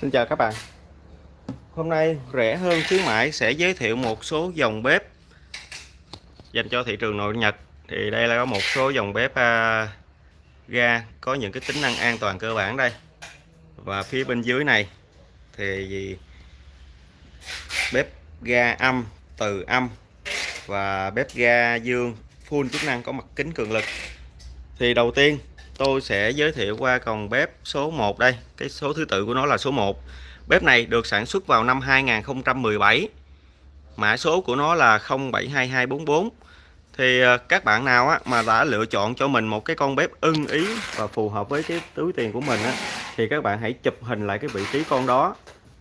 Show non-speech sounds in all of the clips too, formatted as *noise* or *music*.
Xin chào các bạn. Hôm nay rẻ hơn khuyến mãi sẽ giới thiệu một số dòng bếp dành cho thị trường nội Nhật. Thì đây là có một số dòng bếp à, ga có những cái tính năng an toàn cơ bản đây. Và phía bên dưới này thì bếp ga âm, từ âm và bếp ga dương, full chức năng có mặt kính cường lực. Thì đầu tiên tôi sẽ giới thiệu qua còn bếp số 1 đây. Cái số thứ tự của nó là số 1 bếp này được sản xuất vào năm 2017 mã số của nó là 072244 thì ờ, các bạn nào á, mà đã lựa chọn cho mình một cái con bếp ưng ý và phù hợp với cái túi tiền của mình á, thì các bạn hãy chụp hình lại cái vị trí con đó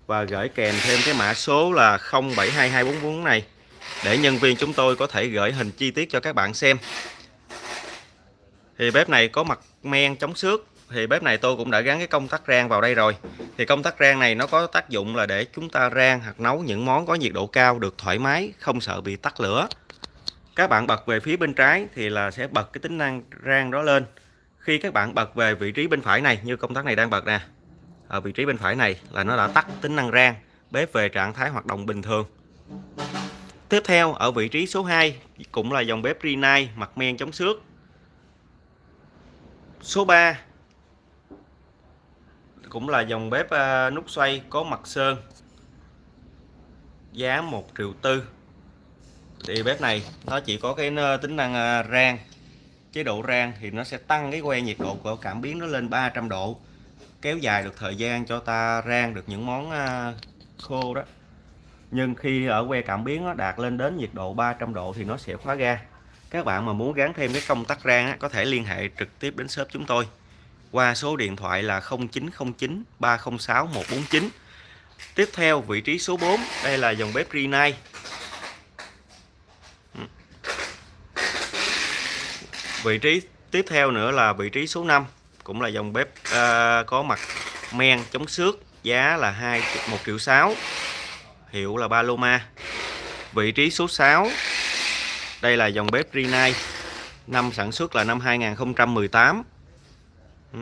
và gửi kèm thêm cái mã số là 072244 này để nhân viên chúng tôi có thể gửi hình chi tiết cho các bạn xem thì bếp này có mặt men chống xước. Thì bếp này tôi cũng đã gắn cái công tắc rang vào đây rồi. Thì công tắc rang này nó có tác dụng là để chúng ta rang hoặc nấu những món có nhiệt độ cao được thoải mái, không sợ bị tắt lửa. Các bạn bật về phía bên trái thì là sẽ bật cái tính năng rang đó lên. Khi các bạn bật về vị trí bên phải này, như công tắc này đang bật nè, ở vị trí bên phải này là nó đã tắt tính năng rang, bếp về trạng thái hoạt động bình thường. Tiếp theo, ở vị trí số 2 cũng là dòng bếp Rinnai mặt men chống xước. Số 3 cũng là dòng bếp ờ, nút xoay có mặt sơn. Giá 1 triệu tư. Thì bếp này nó chỉ có cái ờ, tính năng ờ, rang. Chế độ rang thì nó sẽ tăng cái que nhiệt độ của cảm biến nó lên 300 độ. Kéo dài được thời gian cho ta rang được những món khô đó. Nhưng khi ở que cảm biến nó đạt lên đến nhiệt độ 300 độ thì nó sẽ khóa ga các bạn mà muốn gắn thêm cái công tắc rang á, có thể liên hệ trực tiếp đến shop chúng tôi. Qua số điện thoại là 0909 306 149 tiếp theo vị trí số 4 đây là dòng bếp Rinnai ừ. vị trí tiếp theo nữa là vị trí số 5 cũng là dòng bếp uh, có mặt men chống xước giá là 2 1 triệu 6 hiệu là Paloma. Vị trí số 6 đây là dòng bếp Rinnai. Năm sản xuất là năm 2018 ừ.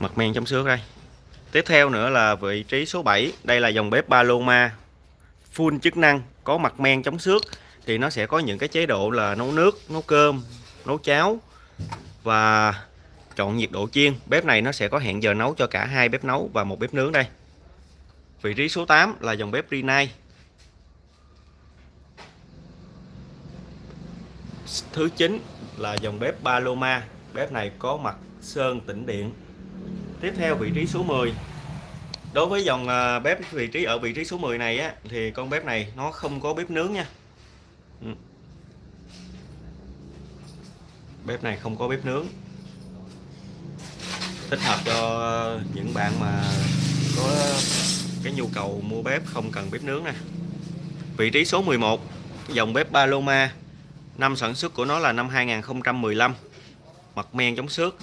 mặt men trong xước đây. Tiếp theo nữa là vị trí số 7 đây là dòng bếp Paloma. Full chức năng, có mặt men chống xước. Thì nó sẽ có những cái chế độ là nấu nước, nấu cơm, nấu cháo và chọn nhiệt độ chiên. Bếp này nó sẽ có hẹn giờ nấu cho cả hai bếp nấu và một bếp nướng đây. Vị trí số 8 là dòng bếp Rinnai. Thứ 9 là dòng bếp Paloma. Bếp này có mặt sơn tĩnh điện. Tiếp theo vị trí số 10 đối với dòng à, bếp vị trí ở vị trí số 10 này á, thì con bếp này nó không có bếp nướng nha. Ừ. Bếp này không có bếp nướng. Thích hợp cho những bạn mà có cái nhu cầu mua bếp không cần bếp nướng nè. Vị trí số 11 dòng bếp Paloma năm sản xuất của nó là năm 2015 mặt men chống xước.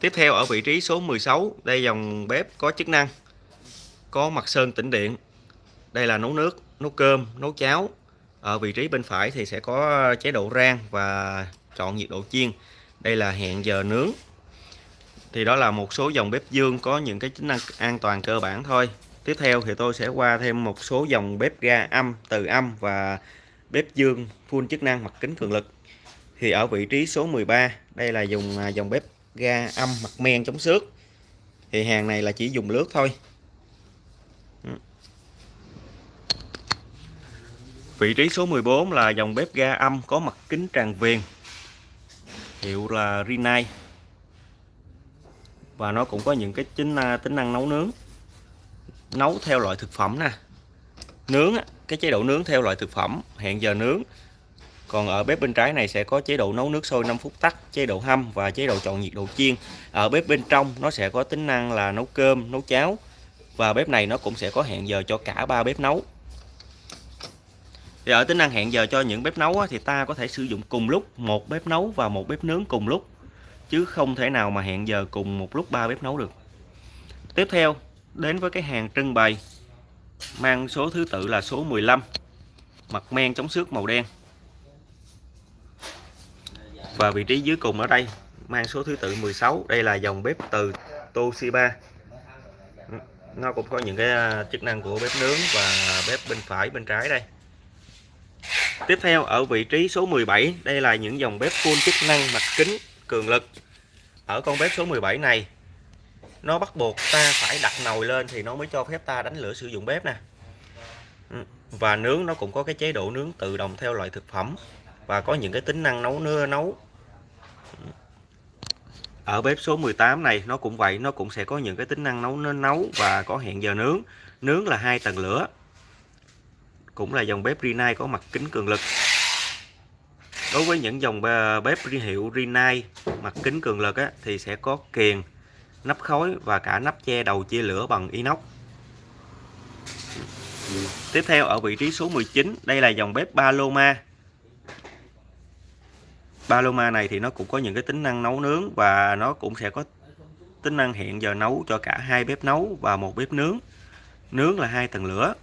Tiếp theo ở vị trí số 16 đây dòng bếp có chức năng, có mặt sơn tĩnh điện. Đây là nấu nước, nấu cơm, nấu cháo. Ở vị trí bên phải thì sẽ có chế độ rang và chọn nhiệt độ chiên. Đây là hẹn giờ nướng. Thì đó là một số dòng bếp dương có những cái chức năng an toàn cơ bản thôi. Tiếp theo thì tôi sẽ qua thêm một số dòng bếp ga âm, từ âm và bếp dương full chức năng mặt kính cường lực. Thì ở vị trí số 13 đây là dùng à, dòng bếp ga âm mặt men chống xước. Thì hàng này là chỉ dùng lướt thôi. Ừ. Vị trí số 14 là dòng bếp ga âm có mặt kính tràn viền, hiệu là Rinnai. Và nó cũng có những cái tính à, tính năng nấu nướng, nấu theo loại thực phẩm nè. Nướng cái chế độ nướng theo loại thực phẩm, hẹn giờ nướng. Còn ở bếp bên trái này sẽ có chế độ nấu nước sôi 5 phút tắt, chế độ hâm và chế độ chọn nhiệt độ chiên. Ở bếp bên trong, nó sẽ có tính năng là nấu cơm, nấu cháo. Và bếp này nó cũng sẽ có hẹn giờ cho cả ba bếp nấu. Thì ở tính năng hẹn giờ cho những bếp nấu thì ta có thể sử dụng cùng lúc một bếp nấu và một bếp nướng cùng lúc. Chứ không thể nào mà hẹn giờ cùng một lúc ba bếp nấu được. Tiếp theo, đến với cái hàng trưng bày mang số thứ tự là số 15 mặt men chống xước màu đen. Và vị trí dưới cùng ở đây, mang số thứ tự 16 đây là dòng bếp từ Toshiba. Nó cũng có những cái à, chức năng của bếp nướng và bếp bên phải, bên trái đây. Tiếp theo, ở vị trí số 17 đây là những dòng bếp full chức năng mặt kính, cường lực. Ở con bếp số 17 này nó bắt buộc ta phải đặt nồi lên thì nó mới cho phép ta đánh lửa sử dụng bếp nè. Ừ, và nướng nó cũng có cái chế độ nướng tự động theo loại thực phẩm và có những cái tính năng nấu nưa nấu. Ừ. Ở bếp số 18 này nó cũng vậy nó cũng sẽ có những cái tính năng nấu nên nấu và có hẹn giờ nướng. Nướng là hai tầng lửa cũng là dòng bếp Rinnai có mặt kính cường lực. Đối với những dòng bếp hiệu Rinnai mặt kính cường lực á, thì sẽ có kiềng nắp khói và cả nắp che đầu chia lửa bằng inox. Tiếp theo ở vị trí số 19 đây là dòng bếp Paloma. Paloma này thì nó cũng có những cái tính năng nấu nướng và nó cũng sẽ có tính năng hẹn giờ nấu cho cả hai bếp nấu và một bếp nướng. Nướng là hai tầng lửa.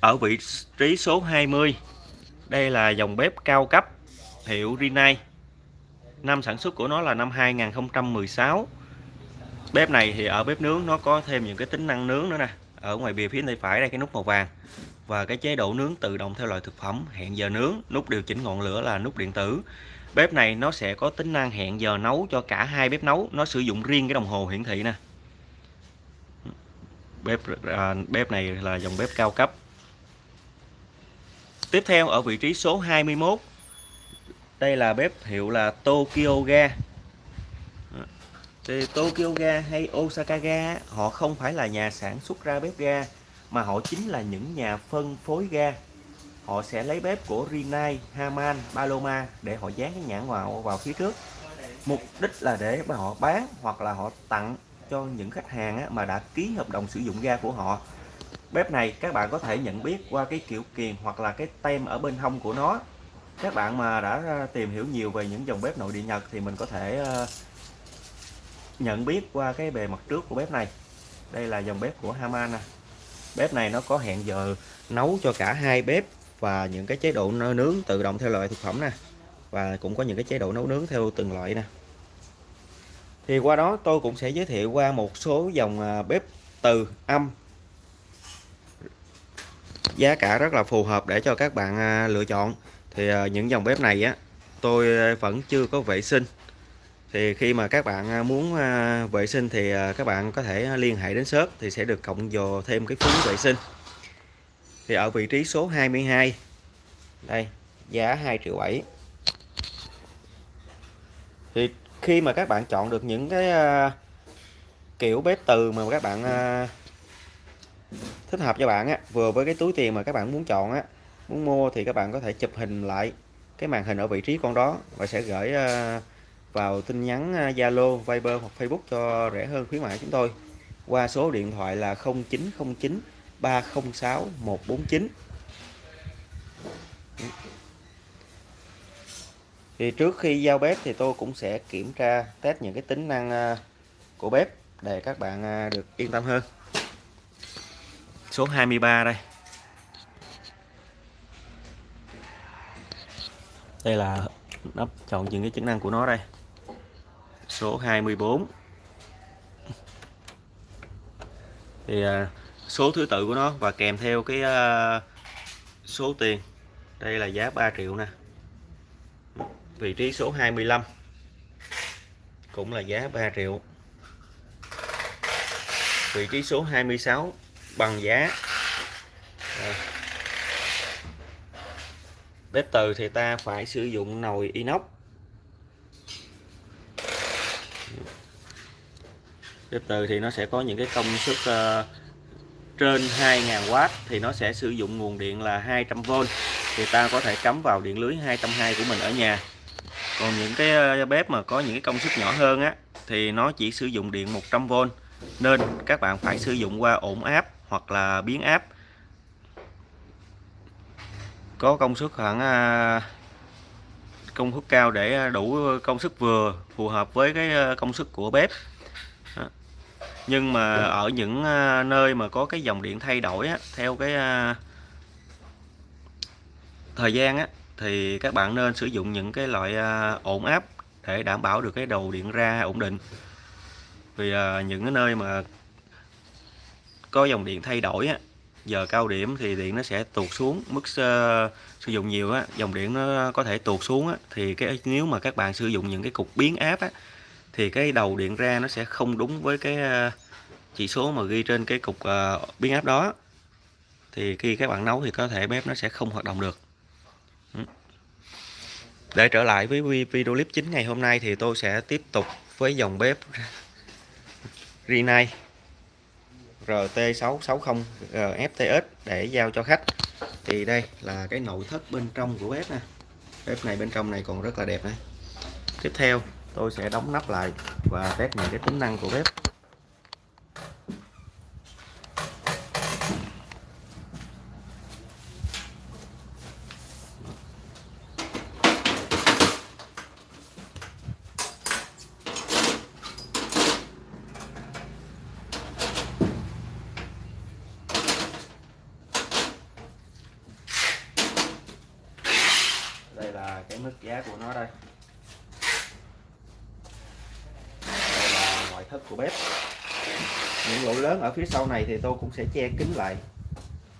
Ở vị trí số 20 đây là dòng bếp cao cấp hiệu Rinnai. Năm sản xuất của nó là năm 2016 bếp này thì ở bếp nướng nó có thêm những cái tính năng nướng nữa nè. Ở ngoài bìa phía tay phải đây cái nút màu vàng. Và cái chế độ nướng tự động theo loại thực phẩm hẹn giờ nướng nút điều chỉnh ngọn lửa là nút điện tử. Bếp này nó sẽ có tính năng hẹn giờ nấu cho cả hai bếp nấu. Nó sử dụng riêng cái đồng hồ hiển thị nè. Bếp à, bếp này là dòng bếp cao cấp. Tiếp theo ở vị trí số 21 đây là bếp hiệu là Tokyo Ga thì Tokyo Ga hay Osaka Ga họ không phải là nhà sản xuất ra bếp ga mà họ chính là những nhà phân phối ga. Họ sẽ lấy bếp của Rinnai, Haman, Paloma để họ dán cái nhãn vào vào phía trước. Mục đích là để mà họ bán hoặc là họ tặng cho những khách hàng mà đã ký hợp đồng sử dụng ga của họ. Bếp này các bạn có thể nhận biết qua cái kiểu kiềng hoặc là cái tem ở bên hông của nó. Các bạn mà đã tìm hiểu nhiều về những dòng bếp nội địa Nhật thì mình có thể ờ, nhận biết qua cái bề mặt trước của bếp này. Đây là dòng bếp của Haman nè bếp này nó có hẹn giờ nấu cho cả hai bếp và những cái chế độ nướng tự động theo loại thực phẩm nè, và cũng có những cái chế độ nấu nướng theo từng loại nè. Thì qua đó tôi cũng sẽ giới thiệu qua một số dòng à, bếp từ âm. Giá cả rất là phù hợp để cho các bạn à, lựa chọn. Thì à, những dòng bếp này á, tôi vẫn chưa có vệ sinh thì khi mà các bạn à, muốn à, vệ sinh thì à, các bạn có thể liên hệ đến shop thì sẽ được cộng dồ thêm cái phí vệ sinh. Thì ở vị trí số 22 đây, giá 2 triệu 7 thì khi mà các bạn chọn được những cái kiểu bếp từ mà các bạn thích hợp cho bạn á, vừa với cái túi tiền mà các bạn muốn chọn á, muốn mua thì các bạn có thể chụp hình lại cái màn hình ở vị trí con đó và sẽ gửi vào tin nhắn Zalo, Viber hoặc Facebook cho rẻ hơn khuyến mại chúng tôi. Qua số điện thoại là 0909 306 149 thì trước khi giao bếp thì tôi cũng sẽ kiểm tra test những cái tính năng của bếp để các bạn được yên tâm hơn. Số 23 đây. Đây là nắp chọn những cái chức năng của nó đây số 24 thì à, số thứ tự của nó và kèm theo cái à, số tiền. Đây là giá 3 triệu nè. Vị trí số 25 cũng là giá 3 triệu. Vị trí số 26 bằng giá à. bếp từ thì ta phải sử dụng nồi inox. Bếp từ thì nó sẽ có những cái công suất uh, trên 2.000W thì nó sẽ sử dụng nguồn điện là 200V thì ta có thể cắm vào điện lưới 220 của mình ở nhà. Còn những cái ờ, bếp mà có những cái công suất nhỏ hơn á thì nó chỉ sử dụng điện 100V nên các bạn phải sử dụng qua ổn áp hoặc là biến áp. Có công suất khoảng ờ, công suất cao để đủ công suất vừa phù hợp với cái công suất của bếp nhưng mà ở những à, nơi mà có cái dòng điện thay đổi á, theo cái à, thời gian á, thì các bạn nên sử dụng những cái loại à, ổn áp để đảm bảo được cái đầu điện ra ổn định. Vì những cái nơi mà có dòng điện thay đổi á giờ cao điểm thì điện nó sẽ tụt xuống. Mức uh, sử dụng nhiều á dòng điện nó có thể tụt xuống á thì cái nếu mà các bạn sử dụng những cái cục biến áp á thì cái đầu điện ra nó sẽ không đúng với cái ờ, chỉ số mà ghi trên cái cục ờ, biến áp đó. Thì khi các bạn nấu thì có thể bếp nó sẽ không hoạt động được. Ừ. Để trở lại với video clip chính ngày hôm nay thì tôi sẽ tiếp tục với dòng bếp Rinnai RT660 FTS để giao cho khách. Thì đây là cái nội thất bên trong của bếp nè. Bếp này bên trong này còn rất là đẹp này tiếp theo tôi sẽ đóng nắp lại và test những cái tính năng của bếp cái mức giá của nó đây đây là ngoại thất của bếp những lỗ lớn ở phía sau này thì tôi cũng sẽ che kín lại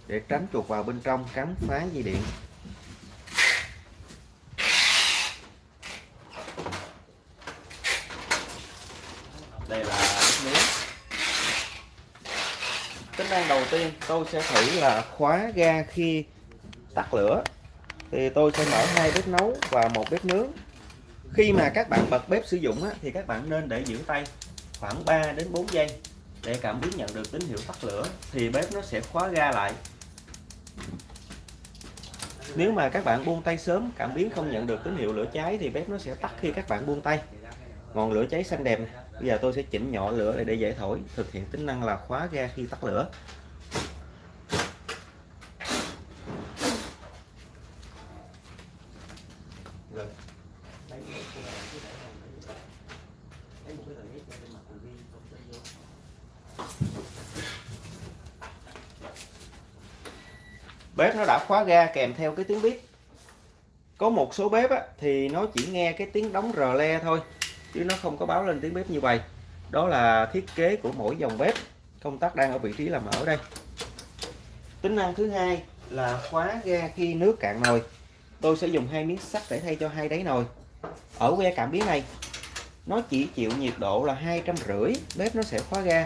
để tránh chuột vào bên trong cắn phá dây điện. Đây là miếng tính năng đầu tiên tôi sẽ thử là khóa ga khi tắt lửa. Thì tôi sẽ mở hai bếp nấu và một bếp nướng. Khi mà các bạn bật bếp sử dụng á, thì các bạn nên để giữ tay khoảng 3 đến 4 giây để cảm biến nhận được tín hiệu tắt lửa, thì bếp nó sẽ khóa ga lại. Nếu mà các bạn buông tay sớm, cảm biến không nhận được tín hiệu lửa cháy, thì bếp nó sẽ tắt khi các bạn buông tay. Ngọn lửa cháy xanh đẹp bây giờ tôi sẽ chỉnh nhỏ lửa để dễ thổi, thực hiện tính năng là khóa ga khi tắt lửa. Bếp nó đã khóa ga kèm theo cái tiếng bếp. Có một số bếp á, thì nó chỉ nghe cái tiếng đóng rờ le thôi chứ nó không có báo lên tiếng bếp như vậy. Đó là thiết kế của mỗi dòng bếp. Công tắc đang ở vị trí là mở đây. Tính năng thứ hai là khóa ga khi nước cạn nồi. Tôi sẽ dùng hai miếng sắt để thay cho hai đáy nồi. Ở que cảm biến này nó chỉ chịu nhiệt độ là hai trăm rưỡi bếp nó sẽ khóa ga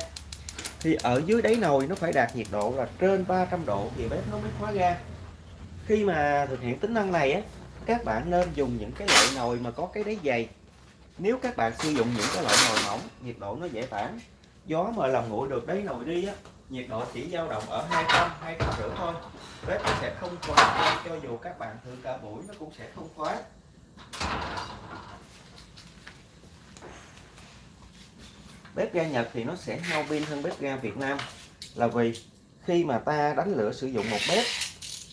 thì ở dưới đáy nồi nó phải đạt nhiệt độ là trên 300 độ, thì bếp nó mới khóa ga. Khi mà thực hiện tính năng này á, các bạn nên dùng những cái loại nồi mà có cái đáy dày. Nếu các bạn sử dụng những cái loại nồi mỏng, nhiệt độ nó dễ tản. Gió mà làm nguội được đáy nồi đi á, nhiệt độ chỉ dao động ở 200 200 rưỡi thôi. Bếp nó sẽ không khóa cho dù các bạn thử cả buổi nó cũng sẽ không khóa bếp ga Nhật thì nó sẽ hao pin hơn bếp ga Việt Nam. Là vì khi mà ta đánh lửa sử dụng một bếp,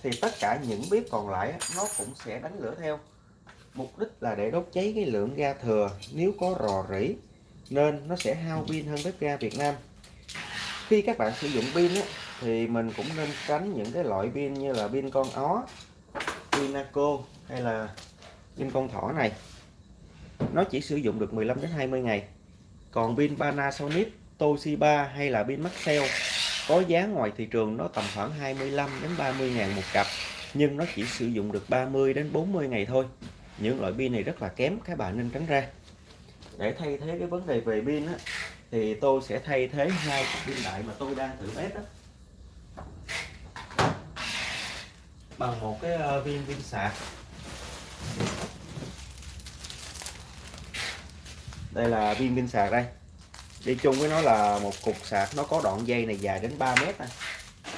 thì tất cả những bếp còn lại nó cũng sẽ đánh lửa theo. Mục đích là để đốt cháy cái lượng ga thừa nếu có rò rỉ, nên nó sẽ hao pin hơn bếp ga Việt Nam. Khi các bạn sử dụng pin thì mình cũng nên tránh những cái loại pin như là pin con ó pinaco hay là pin con thỏ này. Nó chỉ sử dụng được 15 đến 20 ngày còn pin Panasonic Toshiba hay là pin Maxell có giá ngoài thị trường nó tầm khoảng 25 đến 30 ngàn một cặp nhưng nó chỉ sử dụng được 30 đến 40 ngày thôi. Những loại pin này rất là kém các bạn nên tránh ra. Để thay thế cái vấn đề về pin á, thì tôi sẽ thay thế hai cặp pin đại mà tôi đang thử test đó bằng một cái ờ, viên pin sạc. Đây là viên pin sạc đây. Đi chung với nó là một cục sạc. Nó có đoạn dây này dài đến 3 mét này.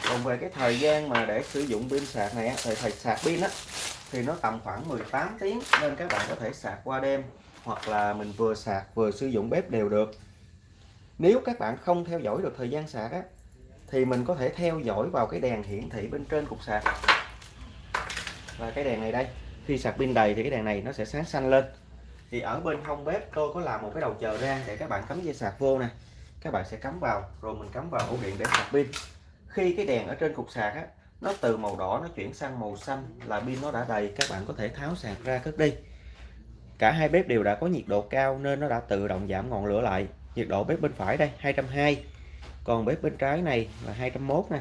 còn về cái thời gian mà để sử dụng pin sạc này thời thời sạc pin á, thì nó tầm khoảng 18 tiếng nên các bạn có thể sạc qua đêm hoặc là mình vừa sạc vừa sử dụng bếp đều được. Nếu các bạn không theo dõi được thời gian sạc á, thì mình có thể theo dõi vào cái đèn hiển thị bên trên cục sạc. Và cái đèn này đây, khi sạc pin đầy thì cái đèn này nó sẽ sáng xanh lên thì ở bên hông bếp tôi có làm một cái đầu chờ ra để các bạn cắm dây sạc vô nè. Các bạn sẽ cắm vào, rồi mình cắm vào ổ điện để sạc pin. Khi cái đèn ở trên cục sạc á, nó từ màu đỏ nó chuyển sang màu xanh là pin nó đã đầy, các bạn có thể tháo sạc ra cất đi. Cả hai bếp đều đã có nhiệt độ cao nên nó đã tự động giảm ngọn lửa lại. Nhiệt độ bếp bên phải đây 220 còn bếp bên trái này là 201 nè.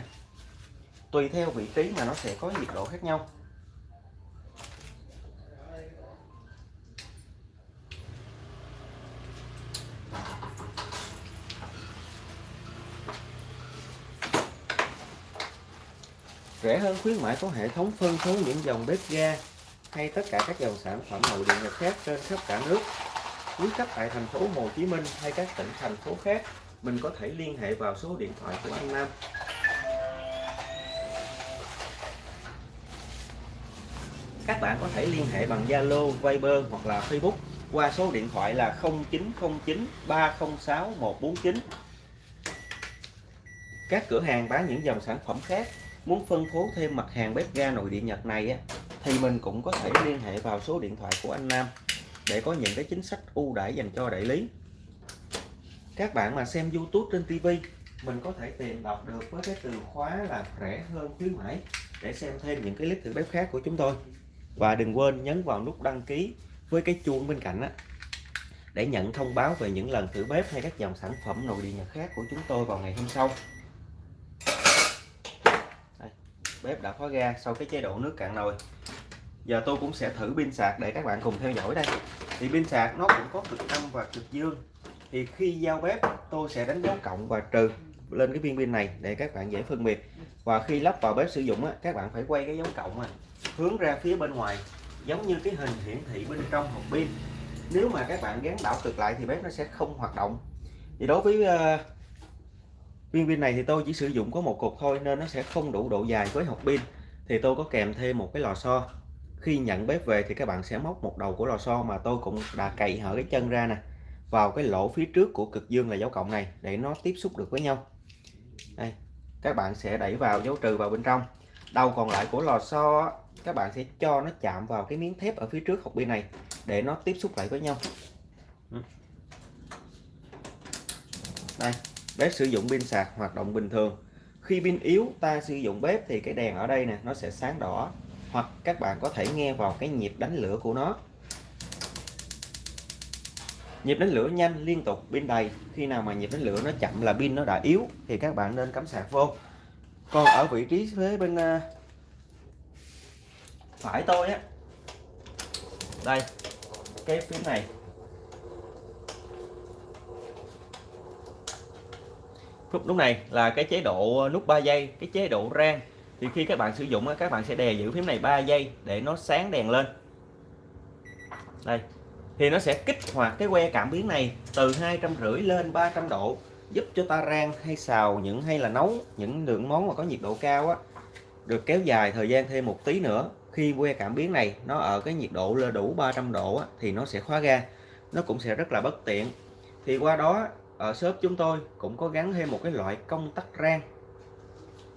Tùy theo vị trí mà nó sẽ có nhiệt độ khác nhau. Rẻ hơn khuyến mãi có hệ thống phân phối những dòng bếp ga hay tất cả các dòng sản phẩm nội địa nhật khác trên khắp cả nước. Quý khách tại thành phố Hồ Chí Minh hay các tỉnh thành phố khác mình có thể liên hệ vào số điện thoại của anh Nam. Các bạn có thể liên hệ bằng Zalo, Viber hoặc là Facebook qua số điện thoại là 0909 306 149 các cửa hàng bán những dòng sản phẩm khác muốn phân phối thêm mặt hàng bếp ga nội địa Nhật này á, thì mình cũng có thể liên hệ vào số điện thoại của anh Nam để có những cái chính sách ưu đãi dành cho đại lý. Các bạn mà xem YouTube trên TV mình có thể tìm đọc được với cái từ khóa là rẻ hơn khuyến mãi để xem thêm những cái clip thử bếp khác của chúng tôi. Và đừng quên nhấn vào nút đăng ký với cái chuông bên cạnh á để nhận thông báo về những lần thử bếp hay các dòng sản phẩm nội địa nhật khác của chúng tôi vào ngày hôm sau Đây, bếp đã khóa ga sau cái chế độ nước cạn nồi. Giờ tôi cũng sẽ thử pin sạc để các bạn cùng theo dõi đây. Thì pin sạc nó cũng có cực âm và cực dương. Thì khi giao bếp tôi sẽ đánh dấu cộng và trừ lên cái viên pin này để các bạn dễ phân biệt. Và khi lắp vào bếp sử dụng á, các bạn phải quay cái dấu cộng hướng ra phía bên ngoài giống như cái hình hiển thị bên trong hộp pin. Nếu mà các bạn gắn đảo cực lại thì bếp nó sẽ không hoạt động. Thì đối với ờ, viên pin này thì tôi chỉ sử dụng có một cục thôi nên nó sẽ không đủ độ dài với hộp pin. Thì tôi có kèm thêm một cái lò xo. Khi nhận bếp về thì các bạn sẽ móc một đầu của lò xo mà tôi cũng đã cậy hở cái chân ra nè, vào cái lỗ phía trước của cực dương là dấu cộng này để nó tiếp xúc được với nhau. Đây, các bạn sẽ đẩy vào dấu trừ vào bên trong. Đầu còn lại của lò xo các bạn sẽ cho nó chạm vào cái miếng thép ở phía trước hộp pin này để nó tiếp xúc lại với nhau. Đây bếp sử dụng pin sạc hoạt động bình thường. Khi pin yếu, ta sử dụng bếp thì cái đèn ở đây nè, nó sẽ sáng đỏ, hoặc các bạn có thể nghe vào cái nhịp đánh lửa của nó. Nhịp đánh lửa nhanh, liên tục, pin đầy. Khi nào mà nhịp đánh lửa nó chậm là pin nó đã yếu, thì các bạn nên cắm sạc vô. Còn ở vị trí phía bên à, phải tôi á, đây, cái phím này. Lúc lúc này là cái chế độ ờ, nút 3 giây cái chế độ rang. Thì khi các bạn sử dụng các bạn sẽ đè giữ phím này 3 giây để nó sáng đèn lên. Đây. Thì nó sẽ kích hoạt cái que cảm biến này từ hai trăm rưỡi lên 300 độ giúp cho ta rang hay xào những hay là nấu những lượng món mà có nhiệt độ cao á. Được kéo dài thời gian thêm một tí nữa khi que cảm biến này nó ở cái nhiệt độ là đủ 300 độ á, thì nó sẽ khóa ga. Nó cũng sẽ rất là bất tiện. Thì qua đó ở shop chúng tôi cũng có gắn thêm một cái loại công tắc rang.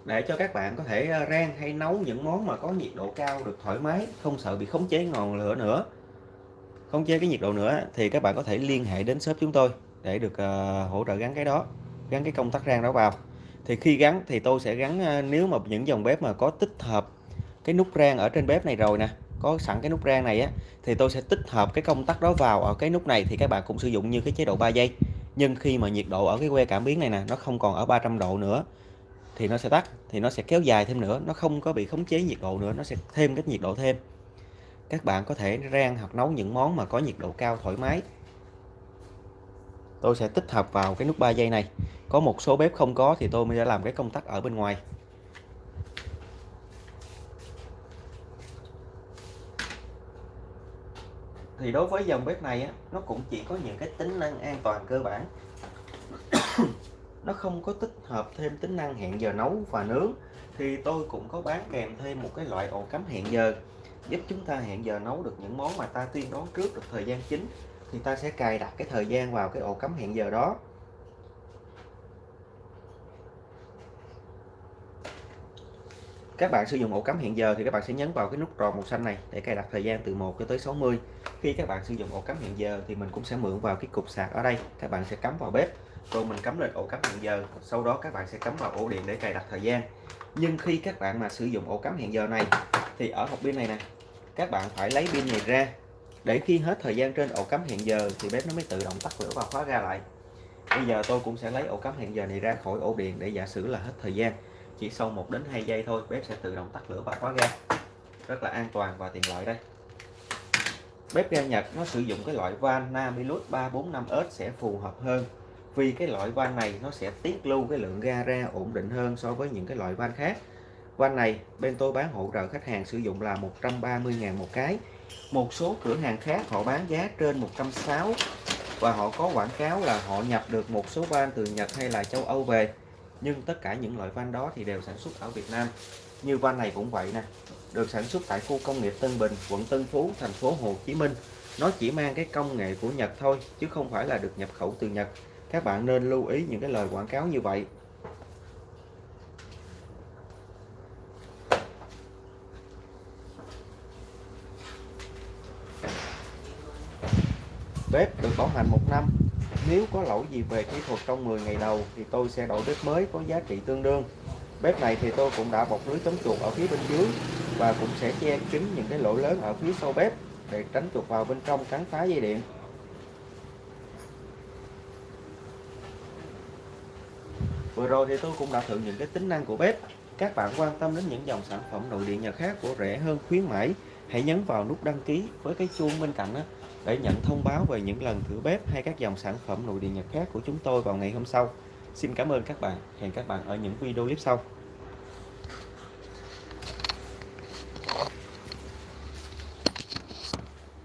Để cho các bạn có thể ờ, rang hay nấu những món mà có nhiệt độ cao được thoải mái không sợ bị khống chế ngọn lửa nữa. Khống chế cái nhiệt độ nữa thì các bạn có thể liên hệ đến shop chúng tôi để được uh, hỗ trợ gắn cái đó gắn cái công tắc rang đó vào. Thì khi gắn thì tôi sẽ gắn uh, nếu mà những dòng bếp mà có tích hợp cái nút rang ở trên bếp này rồi nè có sẵn cái nút rang này á thì tôi sẽ tích hợp cái công tắc đó vào ở cái nút này thì các bạn cũng sử dụng như cái chế độ 3 giây nhưng khi mà nhiệt độ ở cái que cảm biến này nè, nó không còn ở 300 độ nữa, thì nó sẽ tắt, thì nó sẽ kéo dài thêm nữa, nó không có bị khống chế nhiệt độ nữa, nó sẽ thêm cái nhiệt độ thêm. Các bạn có thể rang hoặc nấu những món mà có nhiệt độ cao thoải mái. Tôi sẽ tích hợp vào cái nút 3 giây này. Có một số bếp không có thì tôi mới sẽ làm cái công tắc ở bên ngoài. Thì đối với dòng bếp này á, nó cũng chỉ có những cái tính năng an toàn cơ bản. *coughs* Nó không có tích hợp thêm tính năng hẹn giờ nấu và nướng. Thì tôi cũng có bán kèm thêm một cái loại ổ cắm hẹn giờ giúp chúng ta hẹn giờ nấu được những món mà ta tiên đoán trước được thời gian chính. Thì ta sẽ cài đặt cái thời gian vào cái ổ cắm hẹn giờ đó. Các bạn sử dụng ổ cắm hẹn giờ thì các bạn sẽ nhấn vào cái nút tròn màu xanh này để cài đặt thời gian từ 1 cho tới 60 khi các bạn sử dụng ổ cắm hẹn giờ thì mình cũng sẽ mượn vào cái cục sạc ở đây. Các bạn sẽ cắm vào bếp, rồi mình cắm lên ổ cắm hẹn giờ. Sau đó các bạn sẽ cắm vào ổ điện để cài đặt thời gian. Nhưng khi các bạn mà sử dụng ổ cắm hẹn giờ này, thì ở hộp pin này nè, các bạn phải lấy pin này ra. Để khi hết thời gian trên ổ cắm hẹn giờ thì bếp nó mới tự động tắt lửa và khóa ra lại. Bây giờ tôi cũng sẽ lấy ổ cắm hẹn giờ này ra khỏi ổ điện để giả sử là hết thời gian chỉ sau 1 đến 2 giây thôi, bếp sẽ tự động tắt lửa và khóa ga. Rất là an toàn và tiện lợi đây. Bếp ga Nhật nó sử dụng cái loại van Namilus 345S sẽ phù hợp hơn, vì cái loại van này nó sẽ tiết lưu cái lượng ga ra ổn định hơn so với những cái loại van khác. Van này bên tôi bán hỗ trợ khách hàng sử dụng là 130.000 một cái. Một số cửa hàng khác họ bán giá trên 160 và họ có quảng cáo là họ nhập được một số van từ Nhật hay là châu Âu về nhưng tất cả những loại van đó thì đều sản xuất ở Việt Nam. Như van này cũng vậy nè, được sản xuất tại khu công nghiệp Tân Bình, quận Tân Phú, thành phố Hồ Chí Minh. Nó chỉ mang cái công nghệ của Nhật thôi, chứ không phải là được nhập khẩu từ Nhật. Các bạn nên lưu ý những cái lời quảng cáo như vậy. Bếp được bảo hành một năm nếu có lỗi gì về kỹ thuật trong 10 ngày đầu thì tôi sẽ đổi bếp mới có giá trị tương đương. Bếp này thì tôi cũng đã bọc lưới chống chuột ở phía bên dưới và cũng sẽ che kín những cái lỗ lớn ở phía sau bếp để tránh chuột vào bên trong cắn phá dây điện. Vừa rồi thì tôi cũng đã thử những cái tính năng của bếp. Các bạn quan tâm đến những dòng sản phẩm nội địa nhà khác của rẻ hơn khuyến mãi, hãy nhấn vào nút đăng ký với cái chuông bên cạnh đó để nhận thông báo về những lần thử bếp hay các dòng sản phẩm nội địa nhật khác của chúng tôi vào ngày hôm sau. Xin cảm ơn các bạn. Hẹn các bạn ở những video clip sau.